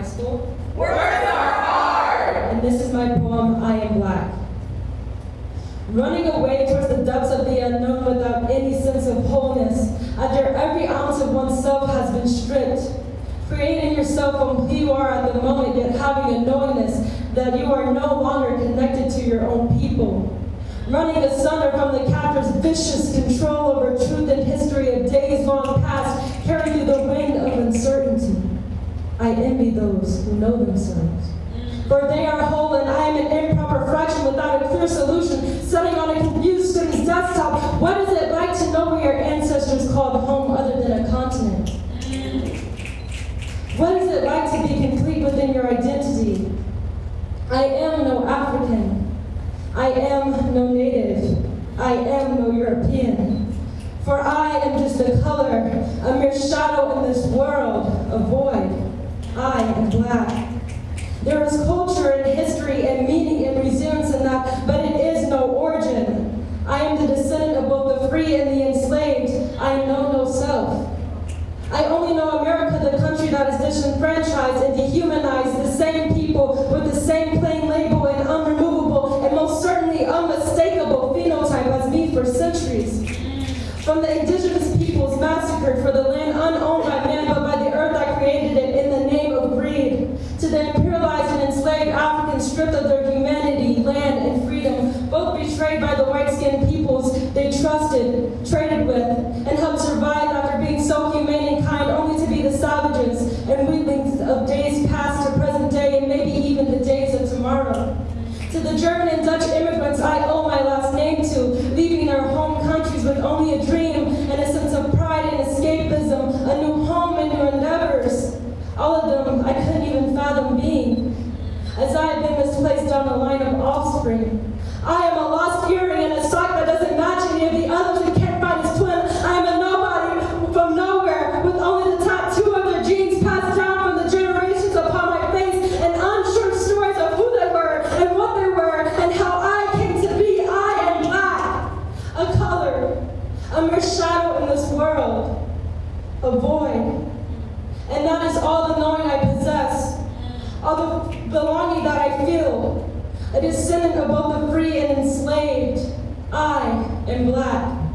high school. Words are hard. And this is my poem, I Am Black. Running away towards the depths of the unknown without any sense of wholeness, after every ounce of oneself has been stripped. Creating yourself from who you are at the moment, yet having a knowingness that you are no longer connected to your own people. Running asunder from the captor's vicious control over truth and history of days long past, carried through the wind of uncertainty. I envy those who know themselves. For they are whole and I am an improper fraction without a clear solution, sitting on a confused student's desktop. What is it like to know where your ancestors called home other than a continent? What is it like to be complete within your identity? I am no African. I am no native. I am no European. For I am just a color, a mere shadow in this world, a void. There is culture and history and meaning and resilience in that, but it is no origin. I am the descendant of both the free and the enslaved. I know no self. I only know America, the country that is disenfranchised and dehumanized the same people with the same plain label and unremovable and most certainly unmistakable phenotype as me for centuries. From the indigenous peoples massacred for the land unowned by man but by the earth I created it in the name of greed, to the stripped of their humanity, land, and freedom, both betrayed by the white-skinned peoples they trusted, traded with, and helped survive after being so humane and kind only to be the savages and weaklings of days past to present day and maybe even the days of tomorrow. To the German and Dutch immigrants I owe my last name to, leaving their home countries with only a dream and a sense of pride and escapism, a new home and new endeavors. All of them I couldn't even fathom being, as I have been misplaced down the line of offspring. I am a lost earring and a sock that doesn't match any of the others and can't find its twin. I am a nobody from nowhere with only the tattoo of their genes passed down from the generations upon my face and unsure stories of who they were and what they were and how I came to be. I am black, a color, a mere shadow in this world, a void. And that is all the knowing I possess, all the belonging that I feel, a descendant of both the free and enslaved. I am black.